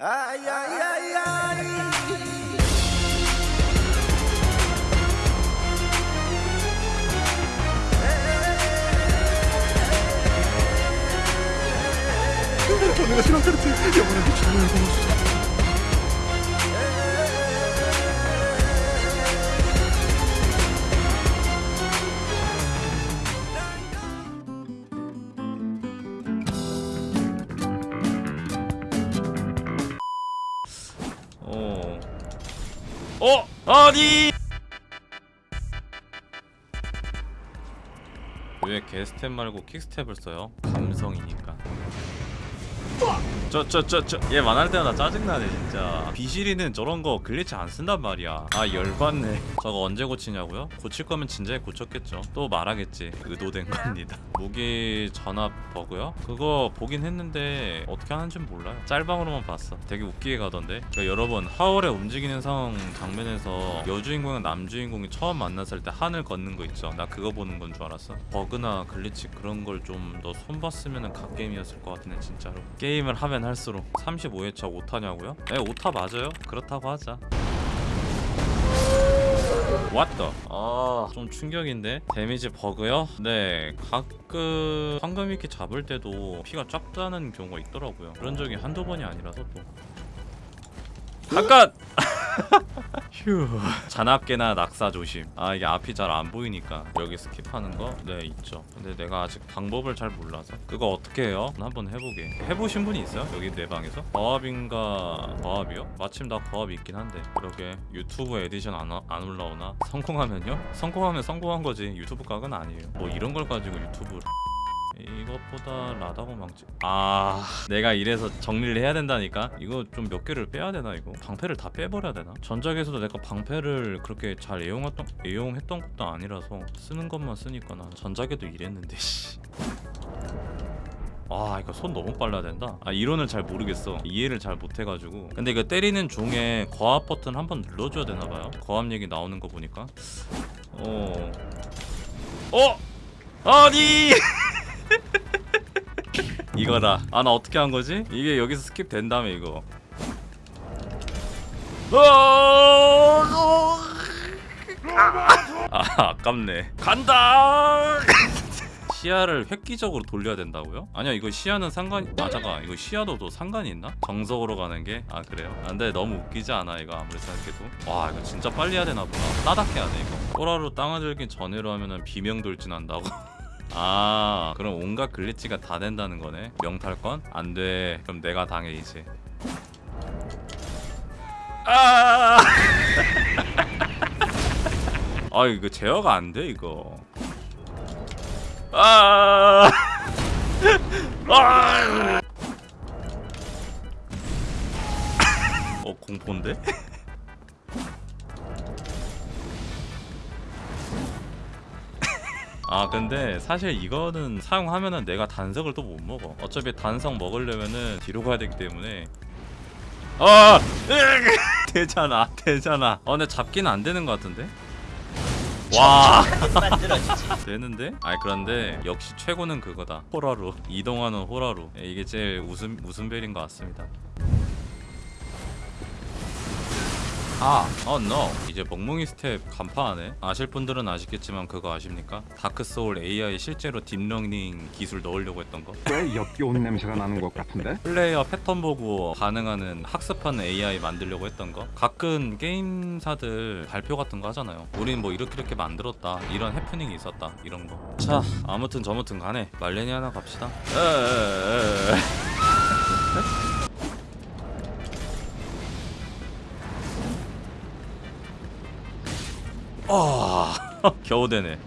Ay, ay, ay, ay. 내가 생각했지 영원하게 죽어야 어! 아니! 왜 개스텝 말고 quick step을 써요? 감성이니까. 저 저 저 저얘 만날 때마다 짜증나네 진짜. 비실이는 저런 거 glitch 안 쓴단 말이야. 아 열받네. 저거 언제 고치냐고요? 고칠 거면 진작에 고쳤겠죠. 또 말하겠지. 의도된 겁니다. 무기 전압 버그요? 그거 보긴 했는데 어떻게 하는지는 몰라요. 짤방으로만 봤어. 되게 웃기게 가던데. 그러니까 여러분 하월의 움직이는 상황 장면에서 여주인공이랑 남주인공이 처음 만났을 때 하늘 걷는 거 있죠? 나 그거 보는 건 줄 알았어. 버그나 glitch 그런 걸 좀 더 손봤으면 갓게임이었을 것 같은데 진짜로 게임을 하면 할수록 35회차 오타냐고요? 네 오타 맞아요 그렇다고 하자 왔다 아좀 충격인데 데미지 버그요? 네 가끔 황금 이렇게 잡을 때도 피가 쫙 짜는 경우가 있더라고요 그런 적이 한두 번이 아니라서 또 잠깐! 휴 잔악계나 낙사 조심 아 이게 앞이 잘 안 보이니까 여기 skip하는 거? 네 있죠 근데 내가 아직 방법을 잘 몰라서 그거 어떻게 해요? 한번 해보게 해보신 분이 있어요? 여기 내 방에서? 거합인가 거합이요? 마침 나 거합이 있긴 한데 그러게 유튜브 에디션 안, 와- 안 올라오나? 성공하면요? 성공하면 성공한 거지 유튜브 각은 아니에요 뭐 이런 걸 가지고 유튜브 이것보다 라다고 망치 아 내가 이래서 정리를 해야 된다니까? 이거 좀 몇 개를 빼야 되나 이거? 방패를 다 빼버려야 되나? 전작에서도 내가 방패를 그렇게 잘 애용했던 애용했던 것도 아니라서 쓰는 것만 쓰니까 나 전작에도 이랬는데 씨. 아 이거 손 너무 빨라야 된다. 아 이론을 잘 모르겠어. 이해를 잘 못해가지고. 근데 이거 때리는 중에 거압 버튼 한 번 눌러줘야 되나봐요. 거압 얘기 나오는 거 보니까. 어. 어? 아니 이거다 아 나 어떻게 한 거지? 이게 여기서 skip 된 다음에 이거 아 아깝네 간다 시야를 획기적으로 돌려야 된다고요? 아니야 이거 시야는 상관이 아 잠깐 이거 시야도 또 상관이 있나? 정석으로 가는 게? 아 그래요? 아, 근데 너무 웃기지 않아 이거 아무리 생각해도 와 이거 진짜 빨리 해야 되나 보다 따닥해야 돼 이거 호라로 땅을 전에로 하면은 비명 돌진 한다고 아 그럼 온갖 글리치가 다 된다는 거네 명탈건? 안돼 그럼 내가 당해 이제 아 아 이거 제어가 안 돼 이거 아 아! 어 공포인데? 아 근데 사실 이거는 사용하면은 내가 단석을 또 못 먹어. 어차피 단석 먹으려면은 뒤로 가야 되기 때문에. 아! 되잖아 되잖아. 어 근데 잡기는 안 되는 것 같은데? 와. 되는데? 아니 그런데 역시 최고는 그거다. 호라루. 이동하는 호라루. 예, 이게 제일 웃음 웃음벨인 것 같습니다 아, oh no. 이제 멍멍이 스텝 간파하네. 아실 분들은 아시겠지만 그거 아십니까? 다크 소울 AI 실제로 딥러닝 기술 넣으려고 했던 거. 꽤 역겨운 냄새가 나는 것 같은데? 플레이어 패턴 보고 반응하는 학습하는 AI 만들려고 했던 거. 가끔 게임사들 발표 같은 거 하잖아요. 우린 뭐 이렇게 이렇게 만들었다. 이런 해프닝이 있었다. 이런 거. 자, 아무튼 저무튼 간에 말레니아나 갑시다. 에에에에. 겨우 되네.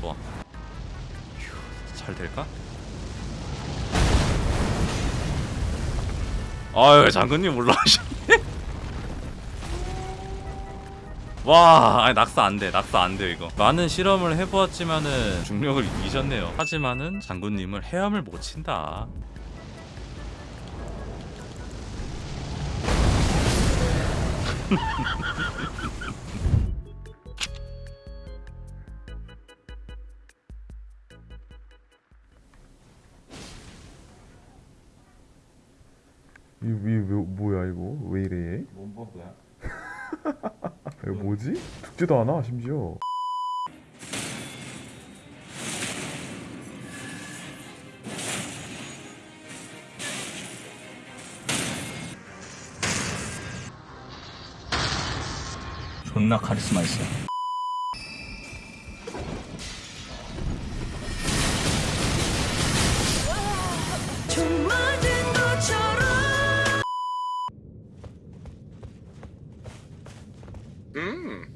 좋아. 휴, 잘 될까? 아유 장군님 올라오셨네 와 아니 낙사 안돼 낙사 안돼 이거 많은 실험을 해보았지만은 중력을 이기셨네요 하지만은 장군님을 헤엄을 못 친다 이, 이 뭐, 뭐야 이거 왜 이래 뭔 버그야? 이거 뭐지 죽지도 않아 심지어 존나 카리스마 있어. 음